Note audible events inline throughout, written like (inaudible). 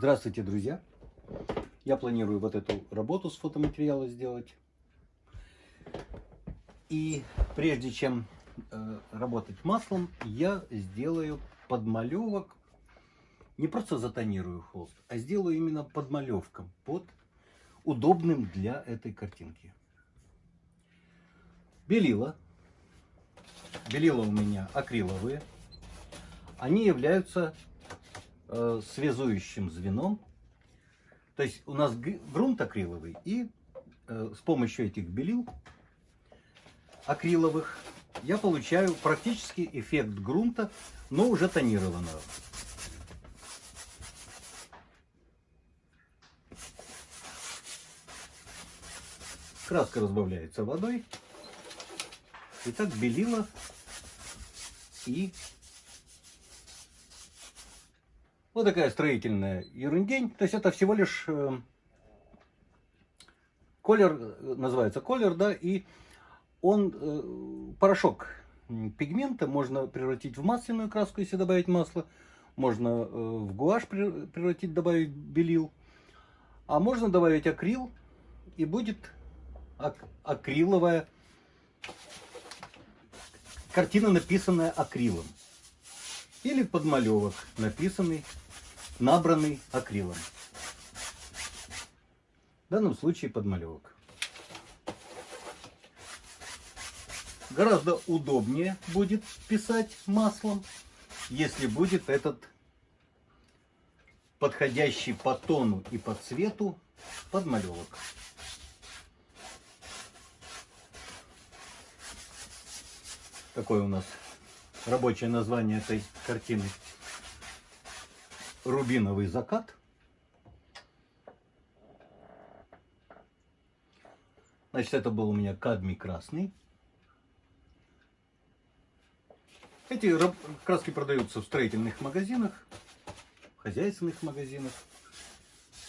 Здравствуйте, друзья! Я планирую вот эту работу с фотоматериала сделать. И прежде чем э, работать маслом, я сделаю подмалевок. Не просто затонирую холст, а сделаю именно подмалевком под удобным для этой картинки. Белила. Белила у меня акриловые. Они являются э, связующим звеном. То есть у нас грунт акриловый, и э, с помощью этих белил акриловых я получаю практически эффект грунта, но уже тонированного. Краска разбавляется водой. Итак, белила и вот такая строительная ерундень. То есть это всего лишь э, колер, называется колер, да, и он, э, порошок пигмента можно превратить в масляную краску, если добавить масло. Можно э, в гуашь превратить, добавить белил. А можно добавить акрил, и будет ак акриловая картина, написанная акрилом. Или подмалевок, написанный, набранный акрилом. В данном случае подмалевок. Гораздо удобнее будет писать маслом, если будет этот подходящий по тону и по цвету подмалевок. Такое у нас рабочее название этой картины. Рубиновый закат. Значит, это был у меня кадмий красный. Эти краски продаются в строительных магазинах, в хозяйственных магазинах.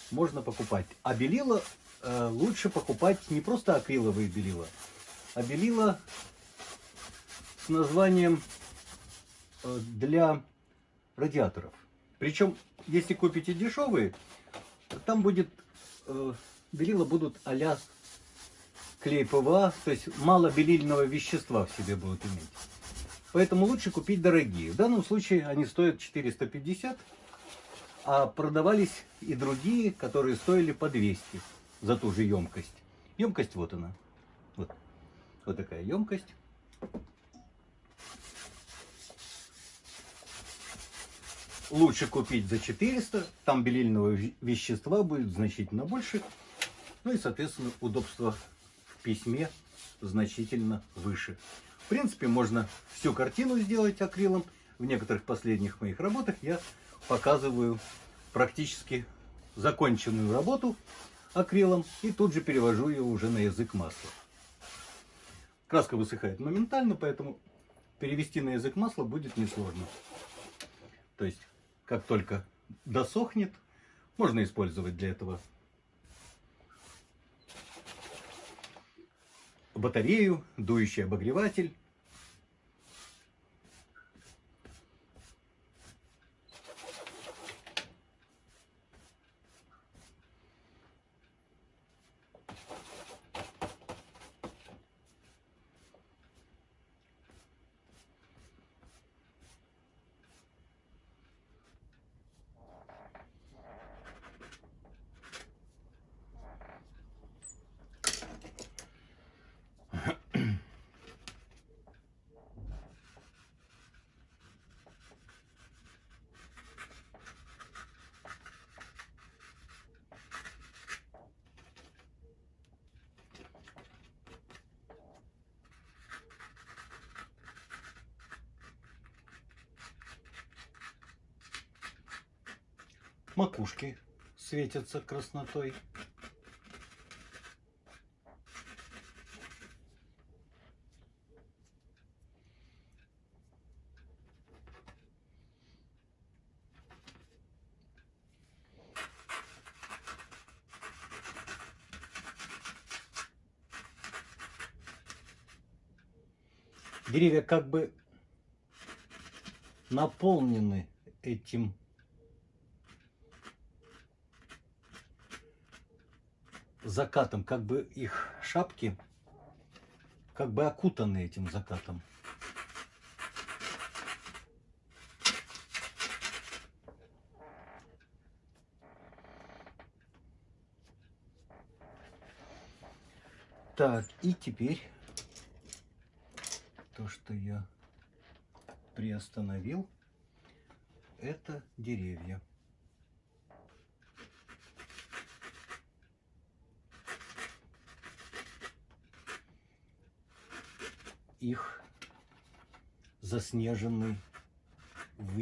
Можно покупать. А белила э, лучше покупать не просто акриловые белила, а белила с названием э, для радиаторов. Причем, если купите дешевые, там будет э, белила будут а-ля клей ПВА, то есть мало белильного вещества в себе будут иметь. Поэтому лучше купить дорогие. В данном случае они стоят 450, а продавались и другие, которые стоили по 200 за ту же емкость. Емкость вот она. Вот, вот такая емкость. Лучше купить за 400, там белильного вещества будет значительно больше. Ну и, соответственно, удобство в письме значительно выше принципе, можно всю картину сделать акрилом. В некоторых последних моих работах я показываю практически законченную работу акрилом и тут же перевожу ее уже на язык масла. Краска высыхает моментально, поэтому перевести на язык масла будет несложно. То есть, как только досохнет, можно использовать для этого батарею, дующий обогреватель макушки светятся краснотой. Деревья как бы наполнены этим закатом, как бы их шапки как бы окутаны этим закатом. Так, и теперь то, что я приостановил, это деревья. Их заснеженный в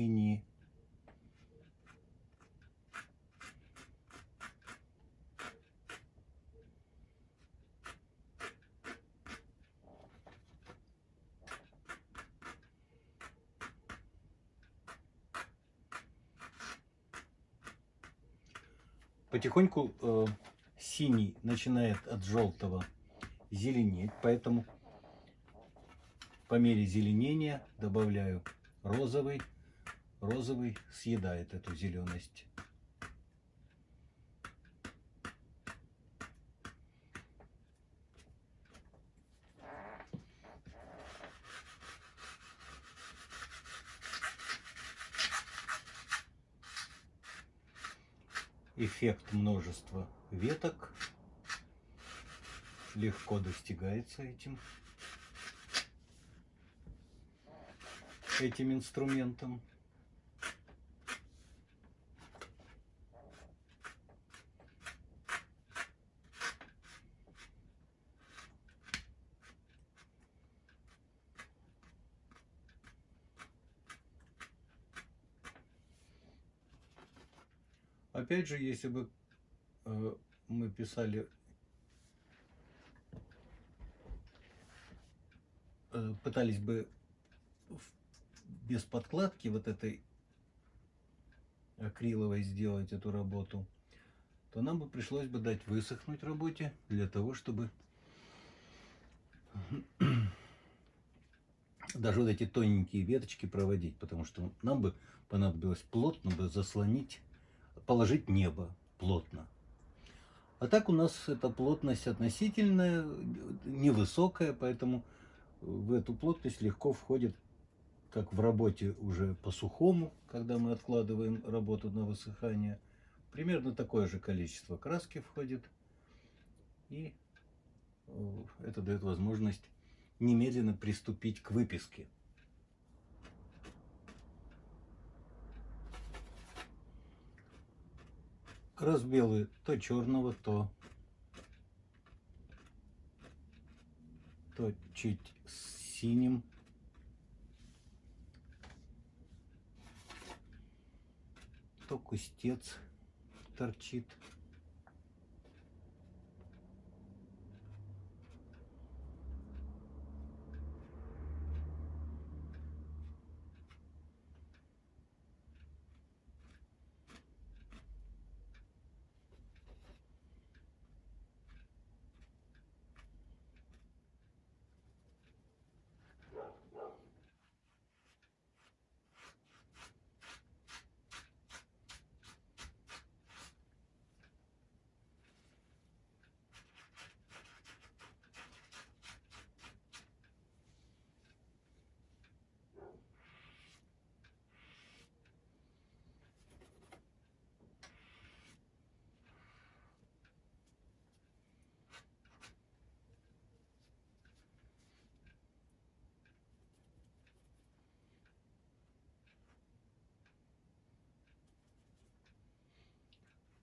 потихоньку э, синий начинает от желтого зеленеть, поэтому по мере зеленения добавляю розовый. Розовый съедает эту зеленость. эффект множества веток легко достигается этим этим инструментом Опять же, если бы э, мы писали, э, пытались бы без подкладки вот этой акриловой сделать эту работу, то нам бы пришлось бы дать высохнуть работе для того, чтобы (clears throat) даже вот эти тоненькие веточки проводить, потому что нам бы понадобилось плотно бы заслонить положить небо плотно. А так у нас эта плотность относительная, невысокая, поэтому в эту плотность легко входит, как в работе уже по сухому, когда мы откладываем работу на высыхание, примерно такое же количество краски входит. И э, это дает возможность немедленно приступить к выписке. разбелы то черного, то, то чуть синим. То кустец торчит.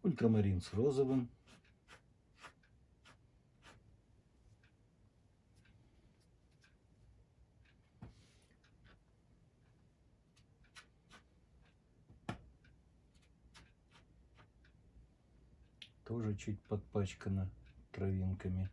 Ультрамарин с розовым. Тоже чуть подпачкано травинками.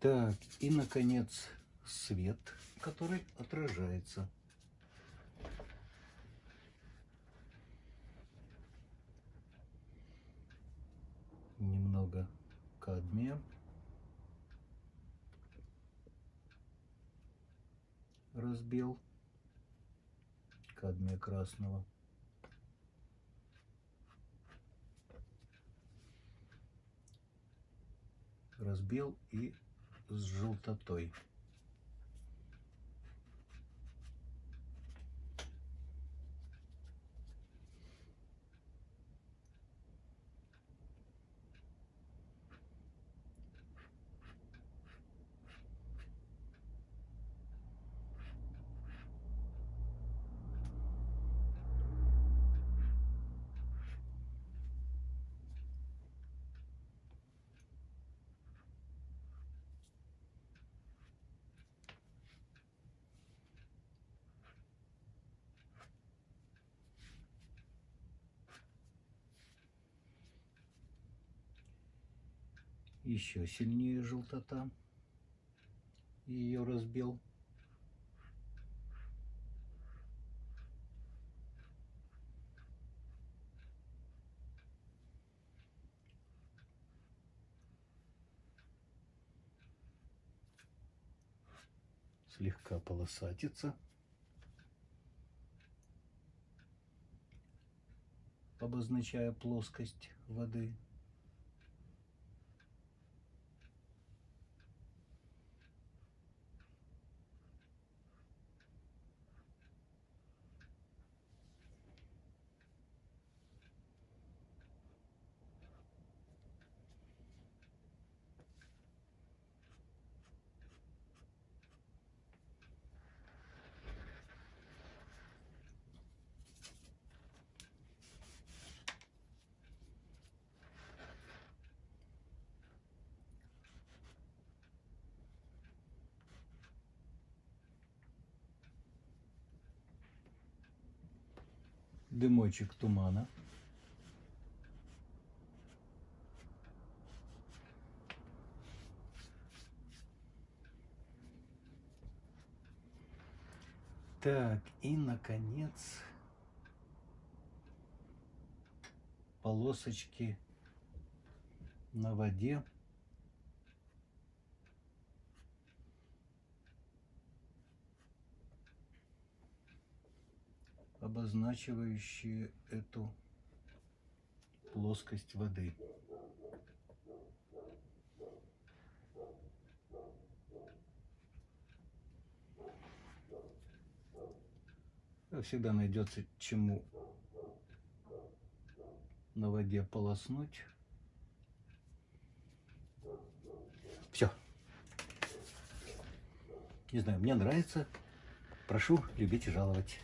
Так, и, наконец, свет, который отражается. Немного кадмия. Разбил кадмия красного. разбил и с желтотой. Еще сильнее желтота. Ее разбил. Слегка полосатится. обозначая плоскость воды. Дымочек тумана. Так, и, наконец, полосочки на воде. Обозначивающие эту плоскость воды. Всегда найдется чему на воде полоснуть. Все. Не знаю, мне нравится. Прошу любить и жаловать.